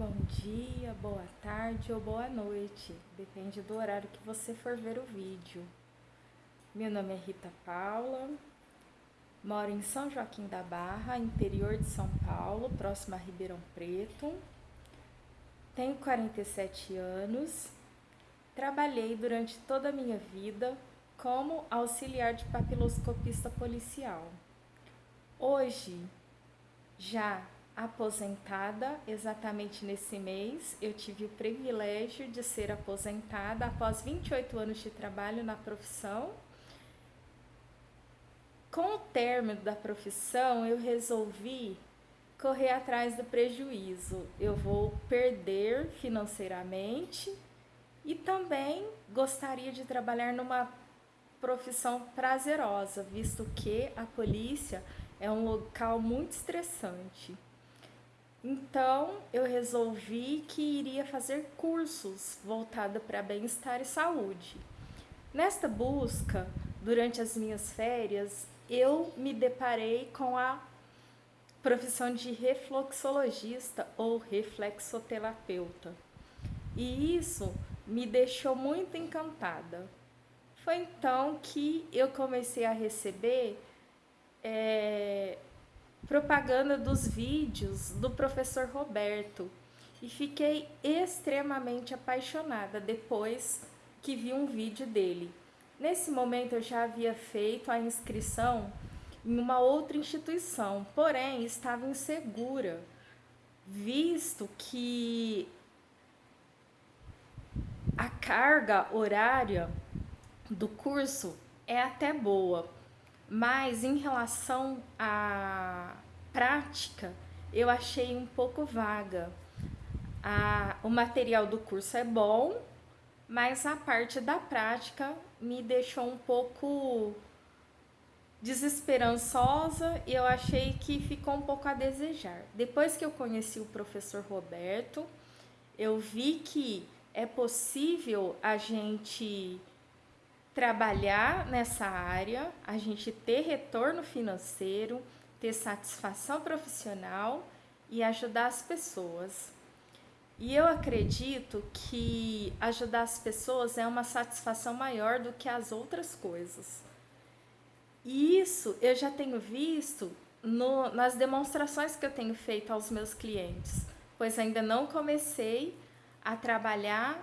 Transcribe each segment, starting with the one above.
bom dia, boa tarde ou boa noite, depende do horário que você for ver o vídeo. Meu nome é Rita Paula, moro em São Joaquim da Barra, interior de São Paulo, próximo a Ribeirão Preto. Tenho 47 anos, trabalhei durante toda a minha vida como auxiliar de papiloscopista policial. Hoje, já aposentada exatamente nesse mês. Eu tive o privilégio de ser aposentada após 28 anos de trabalho na profissão. Com o término da profissão, eu resolvi correr atrás do prejuízo. Eu vou perder financeiramente e também gostaria de trabalhar numa profissão prazerosa, visto que a polícia é um local muito estressante. Então, eu resolvi que iria fazer cursos voltados para bem-estar e saúde. Nesta busca, durante as minhas férias, eu me deparei com a profissão de refluxologista ou reflexoterapeuta. E isso me deixou muito encantada. Foi então que eu comecei a receber é, propaganda dos vídeos do professor Roberto e fiquei extremamente apaixonada depois que vi um vídeo dele. Nesse momento eu já havia feito a inscrição em uma outra instituição, porém estava insegura, visto que a carga horária do curso é até boa, mas em relação à prática, eu achei um pouco vaga. A, o material do curso é bom, mas a parte da prática me deixou um pouco desesperançosa e eu achei que ficou um pouco a desejar. Depois que eu conheci o professor Roberto, eu vi que é possível a gente trabalhar nessa área, a gente ter retorno financeiro, ter satisfação profissional e ajudar as pessoas. E eu acredito que ajudar as pessoas é uma satisfação maior do que as outras coisas. E isso eu já tenho visto no, nas demonstrações que eu tenho feito aos meus clientes, pois ainda não comecei a trabalhar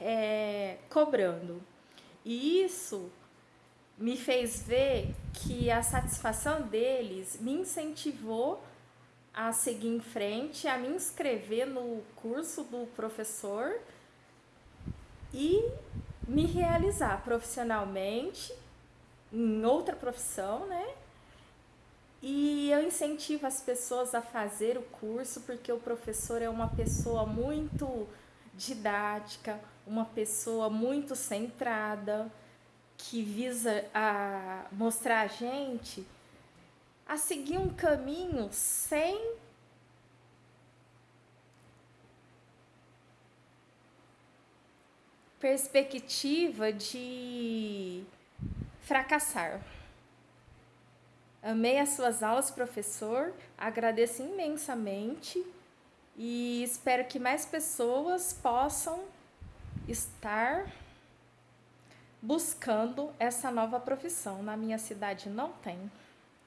é, cobrando. E isso me fez ver que a satisfação deles me incentivou a seguir em frente, a me inscrever no curso do professor e me realizar profissionalmente em outra profissão, né? E eu incentivo as pessoas a fazer o curso porque o professor é uma pessoa muito didática, uma pessoa muito centrada, que visa a mostrar a gente a seguir um caminho sem perspectiva de fracassar. Amei as suas aulas, professor, agradeço imensamente e espero que mais pessoas possam estar buscando essa nova profissão. Na minha cidade não tem.